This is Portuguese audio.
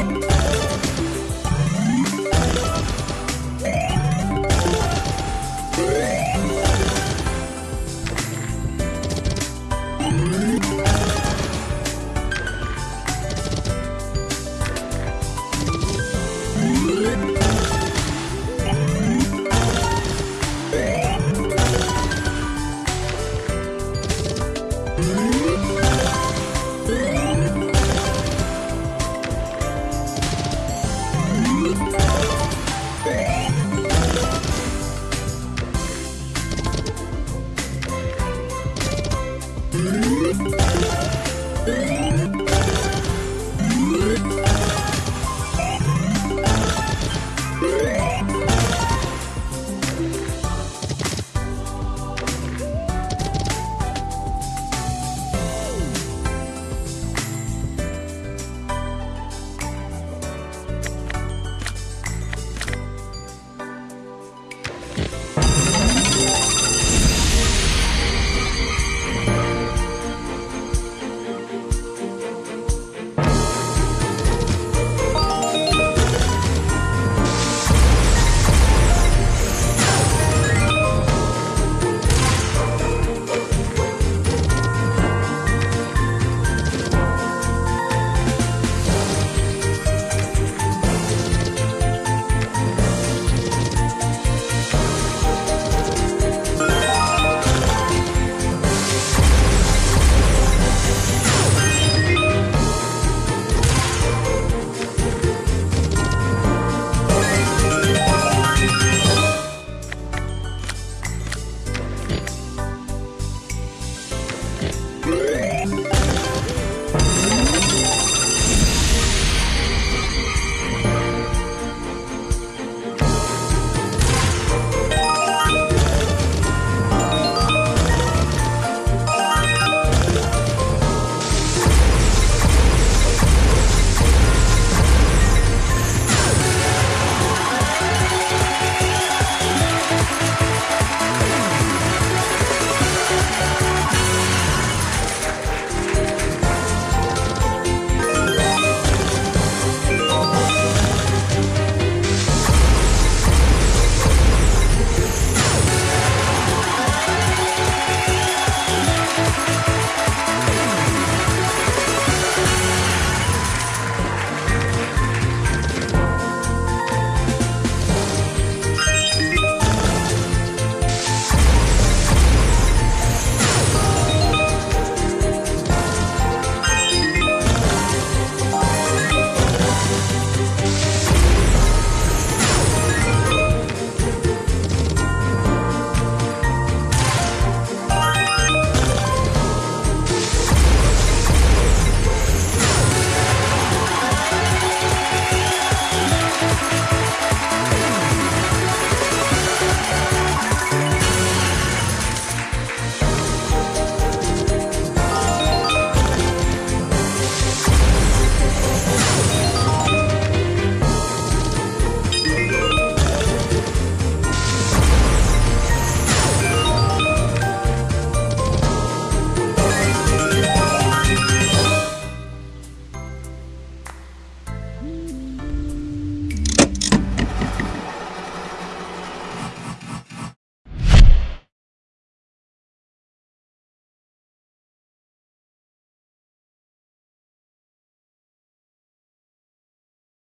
Bye. Música